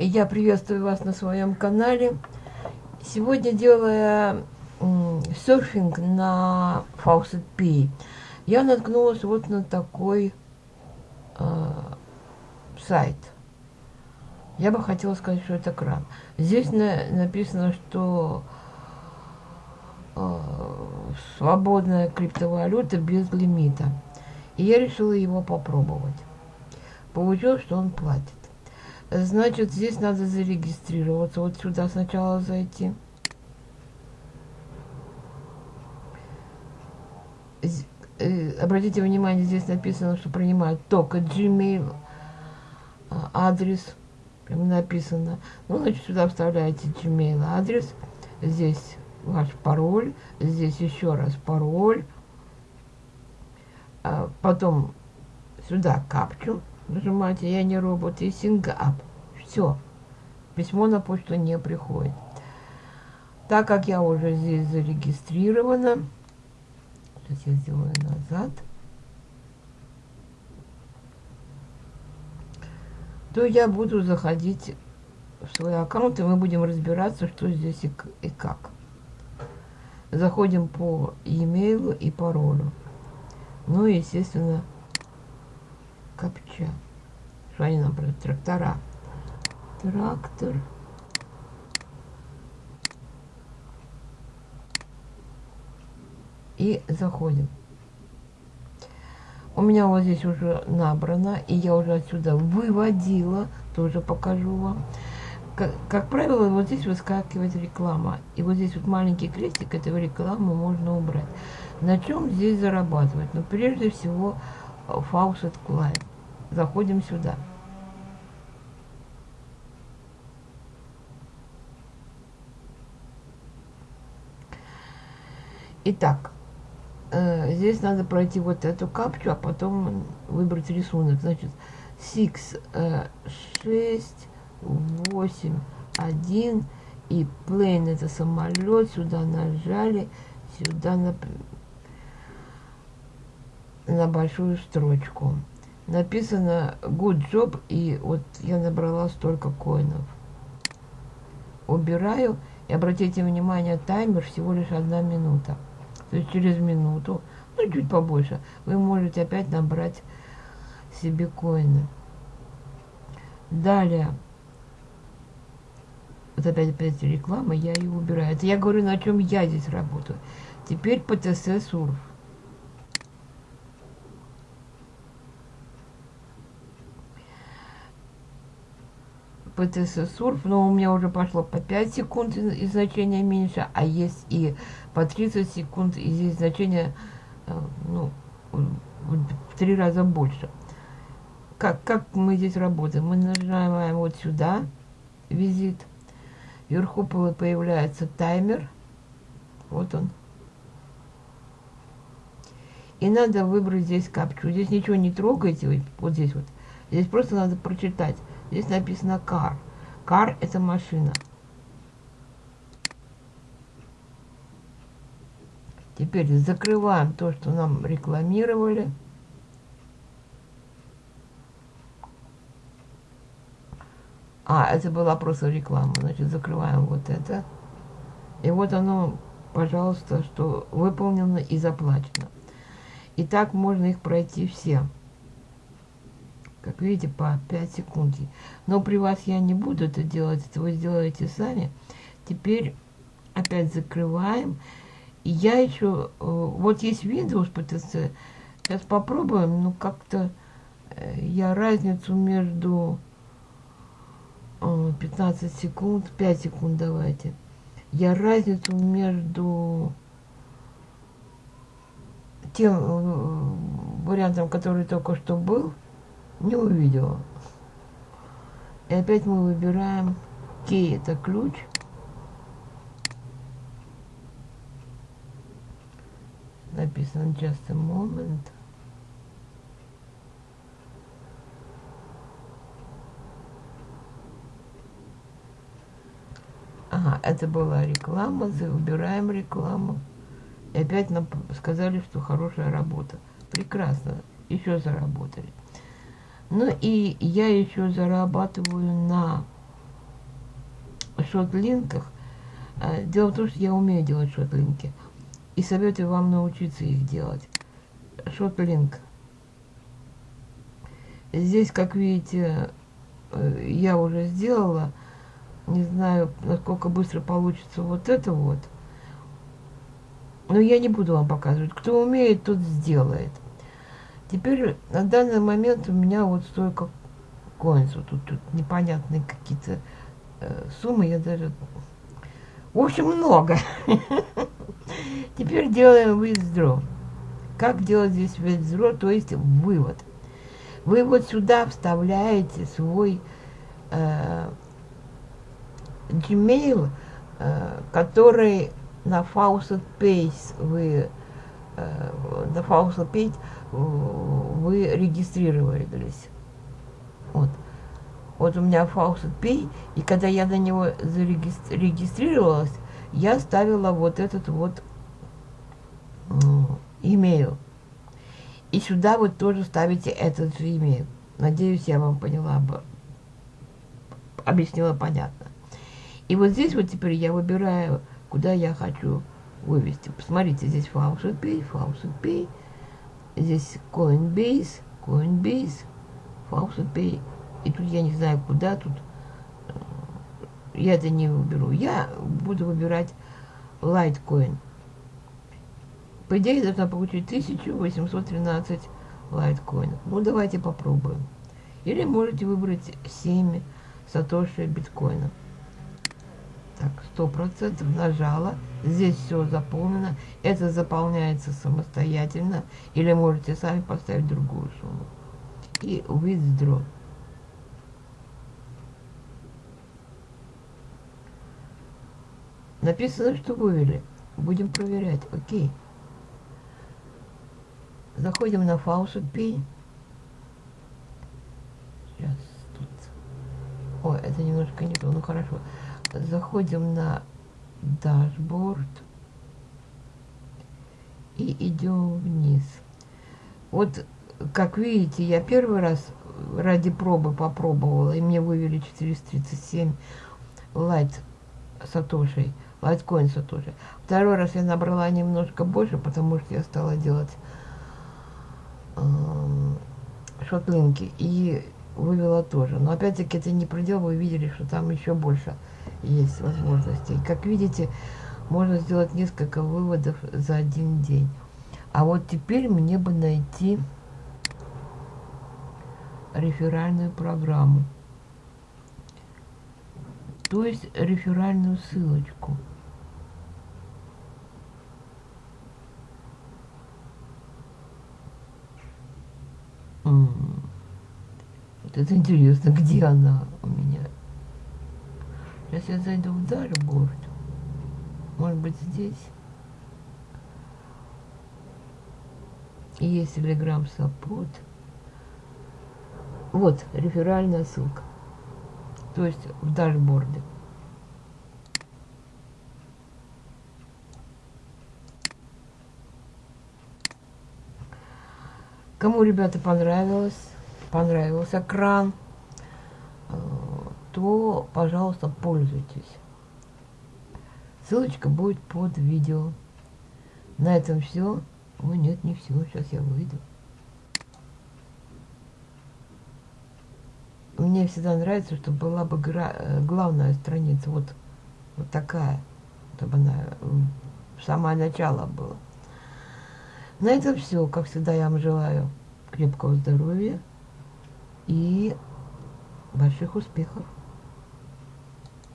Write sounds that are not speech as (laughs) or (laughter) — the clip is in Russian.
Я приветствую вас на своем канале. Сегодня делая серфинг на Faucet P, я наткнулась вот на такой э, сайт. Я бы хотела сказать, что это кран. Здесь на, написано, что э, свободная криптовалюта без лимита. И я решила его попробовать. Получилось, что он платит. Значит, здесь надо зарегистрироваться. Вот сюда сначала зайти. Э, обратите внимание, здесь написано, что принимают только Gmail а, адрес. Прям написано. Ну, значит, сюда вставляете Gmail адрес. Здесь ваш пароль. Здесь еще раз пароль. А потом сюда капчу нажимаете «Я не робот» и «Сингап». Все. Письмо на почту не приходит. Так как я уже здесь зарегистрирована, сейчас я сделаю назад, то я буду заходить в свой аккаунт, и мы будем разбираться, что здесь и, и как. Заходим по e-mail и паролю. Ну и, естественно, копча. Что они нам про трактора? Трактор. И заходим. У меня вот здесь уже набрано, и я уже отсюда выводила, тоже покажу вам. Как, как правило, вот здесь выскакивает реклама. И вот здесь вот маленький крестик, эту рекламу можно убрать. На чем здесь зарабатывать? Ну, прежде всего, Faucet Client. Заходим сюда. Итак, э, здесь надо пройти вот эту капчу, а потом выбрать рисунок. Значит, 6, э, 6, 8, 1 и plane это самолет. Сюда нажали, сюда на, на большую строчку написано good job, и вот я набрала столько коинов. Убираю, и обратите внимание, таймер всего лишь одна минута. То есть через минуту, ну чуть побольше, вы можете опять набрать себе коины. Далее, вот опять, опять реклама, я ее убираю. Это я говорю, на чем я здесь работаю. Теперь ПТС Сурф. ПТС Сурф, но у меня уже пошло по 5 секунд и значение меньше, а есть и по 30 секунд, и здесь значение э, ну, в три раза больше. Как, как мы здесь работаем? Мы нажимаем вот сюда, визит. Вверху появляется таймер. Вот он. И надо выбрать здесь капчу. Здесь ничего не трогайте, вот здесь вот. Здесь просто надо прочитать. Здесь написано car. Car – это машина. Теперь закрываем то, что нам рекламировали. А, это была просто реклама. Значит, закрываем вот это. И вот оно, пожалуйста, что выполнено и заплачено. И так можно их пройти все. Как видите, по 5 секунд. Но при вас я не буду это делать, это вы сделаете сами. Теперь опять закрываем. И я еще... Э, вот есть Windows PTC. Сейчас попробуем. Ну, как-то э, я разницу между 15 э, секунд, 5 секунд давайте. Я разницу между тем вариантом, который только что был, не увидела. И опять мы выбираем key, это ключ. Написано just a moment. Ага, это была реклама, выбираем рекламу. И опять нам сказали, что хорошая работа. Прекрасно, еще заработали. Ну и я еще зарабатываю на шотлинках. А, дело в том, что я умею делать шотлинки. И советую вам научиться их делать. Шотлинк. Здесь, как видите, э, я уже сделала. Не знаю, насколько быстро получится вот это вот. Но я не буду вам показывать. Кто умеет, тот сделает. Теперь на данный момент у меня вот столько коинс. Вот тут, тут непонятные какие-то э, суммы. Я даже... В общем, много. (laughs) Теперь делаем withdraw. Как делать здесь withdraw, то есть вывод. Вы вот сюда вставляете свой э, Gmail, э, который на Faucet Page вы э, на Faucet Page вы регистрировались. Вот. Вот у меня Faucet Pay, и когда я на него зарегистрировалась, я ставила вот этот вот имейл. И сюда вы тоже ставите этот же имейл. Надеюсь, я вам поняла объяснила понятно. И вот здесь вот теперь я выбираю, куда я хочу вывести. Посмотрите, здесь Faucet Pay, Faucet Pay, здесь Coinbase, Coinbase, Faucet Pay. И тут я не знаю, куда тут. Э, я это не выберу. Я буду выбирать Litecoin. По идее, должна получить 1813 лайткоинов. Ну, давайте попробуем. Или можете выбрать 7 сатоши биткоина. Так, сто процентов нажала. Здесь все заполнено. Это заполняется самостоятельно. Или можете сами поставить другую сумму. И withdraw. Написано, что вывели. Будем проверять. Окей. Заходим на Faucet Pay. Сейчас тут. О, это немножко не то. Ну хорошо. Заходим на дашборд. И идем вниз. Вот, как видите, я первый раз ради пробы попробовала, и мне вывели 437 лайт сатошей, лайткоин сатоши. Второй раз я набрала немножко больше, потому что я стала делать э, шотлинки и вывела тоже. Но опять-таки это не предел, вы видели, что там еще больше есть возможностей. Как видите, можно сделать несколько выводов за один день. А вот теперь мне бы найти реферальную программу. То есть реферальную ссылочку. Вот это интересно, где она у меня. Сейчас я зайду в дашборд. Может быть здесь. Есть Telegram Support. Вот, реферальная ссылка. То есть в дашборде. Кому, ребята, понравилось, понравился кран, э, то, пожалуйста, пользуйтесь. Ссылочка будет под видео. На этом все. Ой, нет, не все. Сейчас я выйду. Мне всегда нравится, чтобы была бы э, главная страница. Вот, вот такая. Чтобы она в самое начало была. На этом все. Как всегда, я вам желаю крепкого здоровья и больших успехов.